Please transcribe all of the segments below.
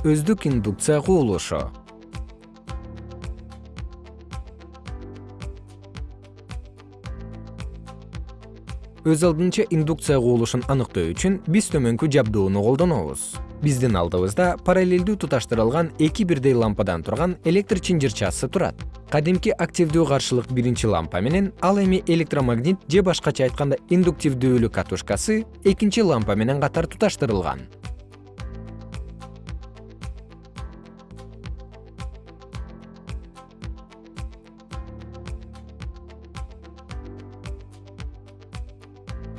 өздүк индукция кубулушу. Өз алдынча индукция кубулушун аныктоо үчүн биз төмөнкү жабдууну колдонобуз. Биздин алдыбызда параллелдүү туташтырылган эки бирдей лампадан турган электр чынжырчасы турат. Кадимки активдүү каршылык биринчи лампа менен ал эми электромагнит же башкача айтканда индуктивдүүлүк катушкасы экинчи лампа менен катар туташтырылган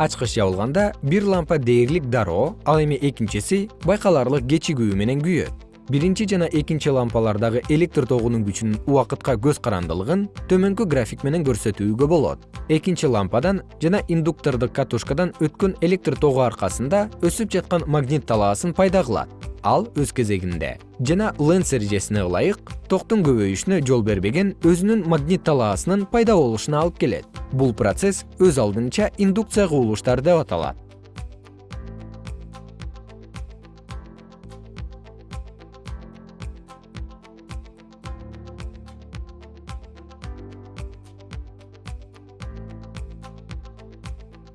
ачкыч жабылганда бир лампа дээрлик дароо ал эми экинчиси байкаларлык кечигүү менен күйөт биринчи жана экинчи лампалардагы электр тогунун күчүнүн убакытка көз карандылыгын төмөнкү график менен көрсөтүүгө болот. Экинчи лампадан жана индуктордук катушкадан өткөн электр тогу аркасында өсүп жаткан магнит талаасын пайда кылат ал өз кезегинде. Жана ленц эрежесине ылайык токтун көбөйүшүнө жол бербеген өзүнүн магнит талаасынын пайда болушуна алып келет. Бул процесс өз алдынча индукция кубулуштар деп аталат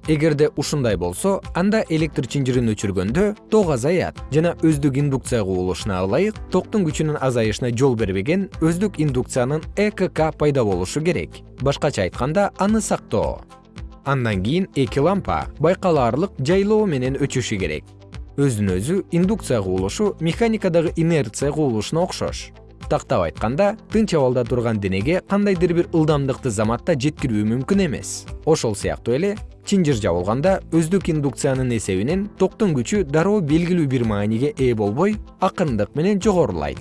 эгерде ушундай болсо анда электр чынжырын өчүргөндө ток азаят жана өздүк индукция кубулушуна ылайык токтун күчүнүн азайышына жол бербеген өздүк индукциянын экк пайда болушу керек. Башкача айтканда аны сактоо. Андан кийин эки лампа байкалаарлык жайлоо менен өчүшү керек. Өзүнө өзү индукция кубулушу механикадагы инерция кубулушуна окшош. Тактап айтканда тынч абалда турган денеге кандайдыр бир ылдамдыкты заматта жеткирүү мүмкүн эмес. Ошол сыяктуу эле чынжыр жабылганда өздүк индукциянын эсебинен токтун күчү дароо белгилүү бир мааниге ээ болбой акырындык менен жогорулайт